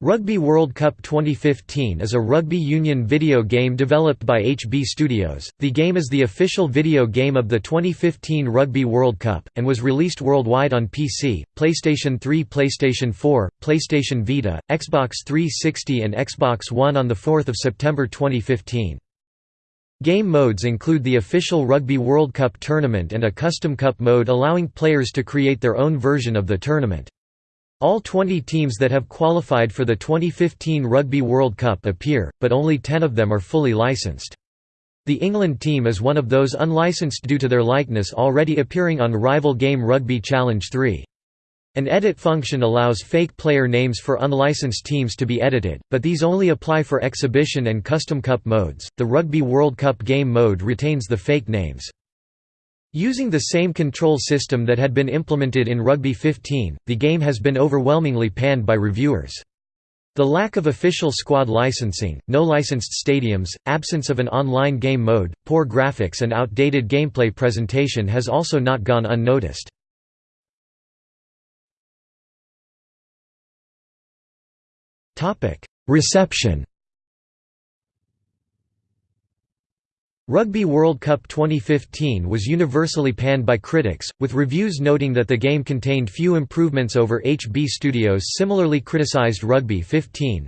Rugby World Cup 2015 is a rugby union video game developed by HB Studios. The game is the official video game of the 2015 Rugby World Cup, and was released worldwide on PC, PlayStation 3, PlayStation 4, PlayStation Vita, Xbox 360, and Xbox One on 4 September 2015. Game modes include the official Rugby World Cup tournament and a custom cup mode allowing players to create their own version of the tournament. All 20 teams that have qualified for the 2015 Rugby World Cup appear, but only 10 of them are fully licensed. The England team is one of those unlicensed due to their likeness already appearing on rival game Rugby Challenge 3. An edit function allows fake player names for unlicensed teams to be edited, but these only apply for exhibition and custom cup modes. The Rugby World Cup game mode retains the fake names. Using the same control system that had been implemented in Rugby 15, the game has been overwhelmingly panned by reviewers. The lack of official squad licensing, no licensed stadiums, absence of an online game mode, poor graphics and outdated gameplay presentation has also not gone unnoticed. Reception Rugby World Cup 2015 was universally panned by critics, with reviews noting that the game contained few improvements over HB Studios similarly criticized Rugby 15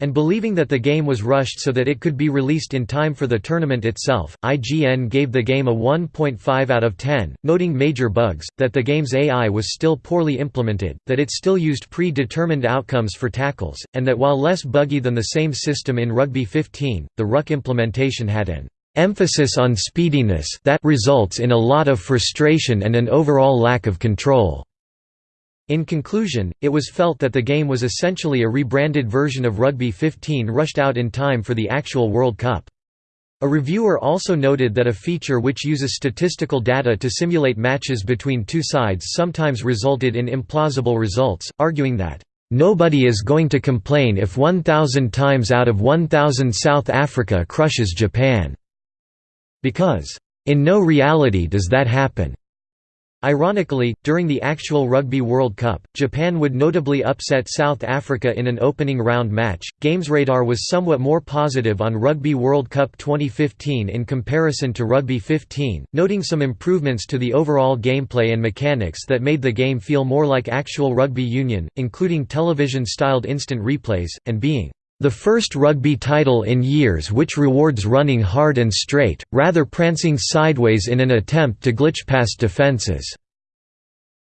and believing that the game was rushed so that it could be released in time for the tournament itself, IGN gave the game a 1.5 out of 10, noting major bugs, that the game's AI was still poorly implemented, that it still used pre-determined outcomes for tackles, and that while less buggy than the same system in Rugby 15, the ruck implementation had an emphasis on speediness that results in a lot of frustration and an overall lack of control. In conclusion, it was felt that the game was essentially a rebranded version of Rugby 15 rushed out in time for the actual World Cup. A reviewer also noted that a feature which uses statistical data to simulate matches between two sides sometimes resulted in implausible results, arguing that, "...nobody is going to complain if 1,000 times out of 1,000 South Africa crushes Japan." Because, "...in no reality does that happen." Ironically, during the actual Rugby World Cup, Japan would notably upset South Africa in an opening round match. GamesRadar was somewhat more positive on Rugby World Cup 2015 in comparison to Rugby 15, noting some improvements to the overall gameplay and mechanics that made the game feel more like actual rugby union, including television styled instant replays, and being the first rugby title in years which rewards running hard and straight, rather prancing sideways in an attempt to glitch past defences.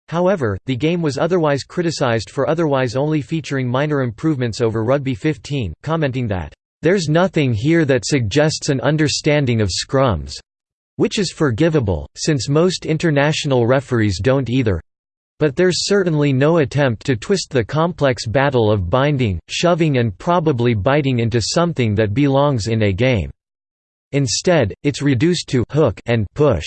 However, the game was otherwise criticized for otherwise only featuring minor improvements over Rugby 15, commenting that, "...there's nothing here that suggests an understanding of scrums. Which is forgivable, since most international referees don't either, but there's certainly no attempt to twist the complex battle of binding, shoving and probably biting into something that belongs in a game. Instead, it's reduced to hook and push.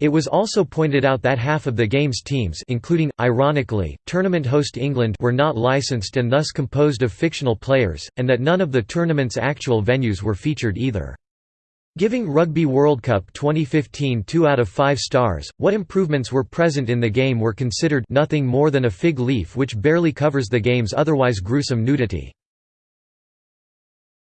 It was also pointed out that half of the game's teams including, ironically, tournament host England were not licensed and thus composed of fictional players, and that none of the tournament's actual venues were featured either. Giving Rugby World Cup 2015 2 out of 5 stars, what improvements were present in the game were considered nothing more than a fig leaf which barely covers the game's otherwise gruesome nudity.